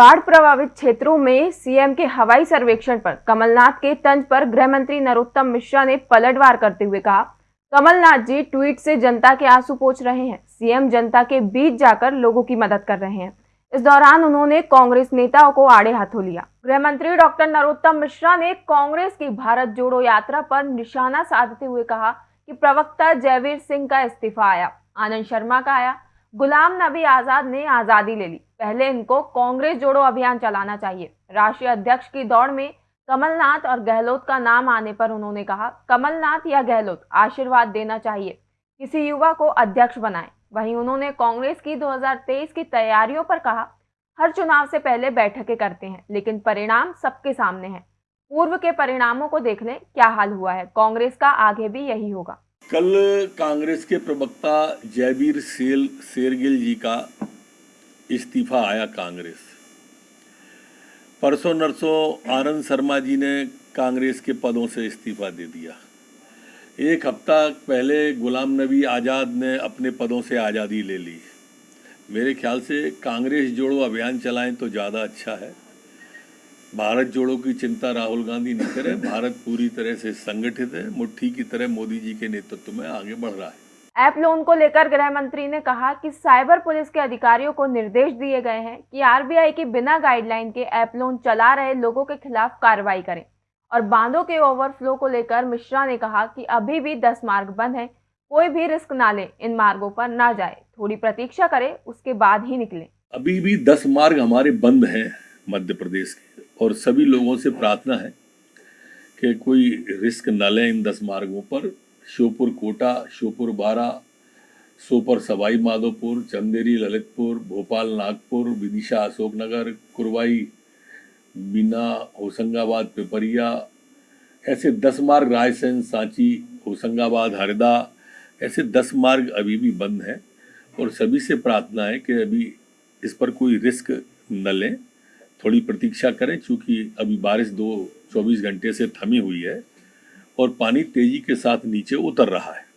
बाढ़ प्रभावित क्षेत्रों में सीएम के हवाई सर्वेक्षण पर कमलनाथ के तंज पर गृह मंत्री नरोत्तम मिश्रा ने पलटवार करते हुए कहा, कमलनाथ जी ट्वीट से जनता के आँसू पोछ रहे हैं। सीएम जनता के बीच जाकर लोगों की मदद कर रहे हैं। इस दौरान उन्होंने कांग्रेस नेताओं को आड़े हाथों लिया। गृह मंत्री डॉक्टर नरोत्तम मिश्रा ने कांग्रेस की भारत जोड़ो यात्रा पर निशाना साधते हुए कहा कि प्रवक्ता जयवीर सिंह का इस्तीफा आया। आनंद शर्मा का आया। गुलाम नबी आज़ाद ने आज़ादी ले ली। पहले इनको कांग्रेस जोड़ो अभियान चलाना चाहिए। राष्ट्रीय अध्यक्ष की दौड़ में कमलनाथ और गहलोत का नाम आने पर उन्होंने कहा, कमलनाथ या गहलोत, आशीर्वाद देना चाहिए। किसी युवा को अध्यक्ष बनाए। वहीं उन्होंने कांग्रेस की 2023 की तैयारियों पर कहा, हर चुनाव से पहले बैठकें करते हैं, लेकिन परिणाम सबके सामने हैं। पूर्व के परिणामों को देख लें, क्या हाल हुआ है। कांग्रेस का आगे भी यही होगा। कल कांग्रेस के प्रवक्ता जयवीर सेल शेरगिल जी का इस्तीफा आया कांग्रेस। परसों नरसों आनंद शर्मा जी ने कांग्रेस के पदों से इस्तीफा दे दिया। एक हफ़्ता पहले गुलाम नबी आज़ाद ने अपने पदों से आज़ादी ले ली। मेरे ख्याल से कांग्रेस जोड़ो अभियान चलाएँ तो ज़्यादा अच्छा है। भारत जोड़ो की चिंता राहुल गांधी नहीं करे भारत पूरी तरह से संगठित है मुट्ठी की तरह मोदी जी के नेतृत्व में आगे बढ़ रहा है। ऐप लोन को लेकर गृह मंत्री ने कहा कि साइबर पुलिस के अधिकारियों को निर्देश दिए गए हैं कि आरबीआई की बिना गाइडलाइन के ऐप लोन चला रहे लोगों के खिलाफ कार्रवाई करें। और बांधों के ओवरफ्लो को लेकर मिश्रा ने कहा कि अभी भी दस मार्ग बंद हैं कोई भी रिस्क ना ले इन मार्गों पर ना जाए थोड़ी प्रतीक्षा करे उसके बाद ही निकले। अभी भी दस मार्ग हमारे बंद हैं मध्य प्रदेश के। और सभी लोगों से प्रार्थना है कि कोई रिस्क न लें इन दस मार्गों पर। श्योपुर कोटा, श्योपुर बारा, सोपर सवाई माधोपुर, चंदेरी ललितपुर, भोपाल नागपुर, विदिशा अशोकनगर, कुरवाई, बीना, होशंगाबाद, पिपरिया, ऐसे दस मार्ग, रायसेन, सांची, होशंगाबाद, हरदा, ऐसे दस मार्ग अभी भी बंद हैं और सभी से प्रार्थना है कि अभी इस पर कोई रिस्क न लें। थोड़ी प्रतीक्षा करें क्योंकि अभी बारिश दो चौबीस घंटे से थमी हुई है और पानी तेज़ी के साथ नीचे उतर रहा है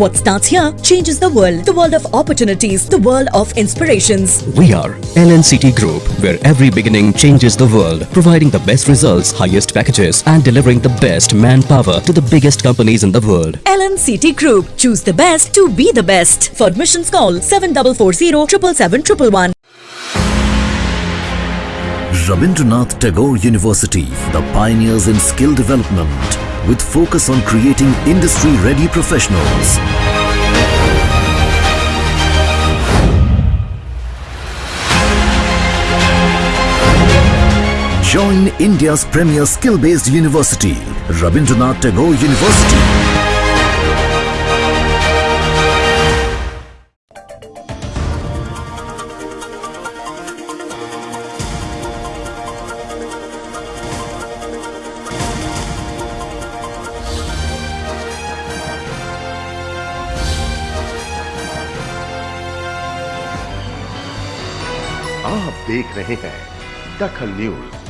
What starts here changes the world. The world of opportunities. The world of inspirations. We are LNCT Group, where every beginning changes the world, providing the best results, highest packages, and delivering the best manpower to the biggest companies in the world. LNCT Group. Choose the best to be the best. For admissions, call 7440 777 Rabindranath Tagore University, the pioneers in skill development with focus on creating industry-ready professionals. Join India's premier skill-based university, Rabindranath Tagore University. आप देख रहे हैं दखल news.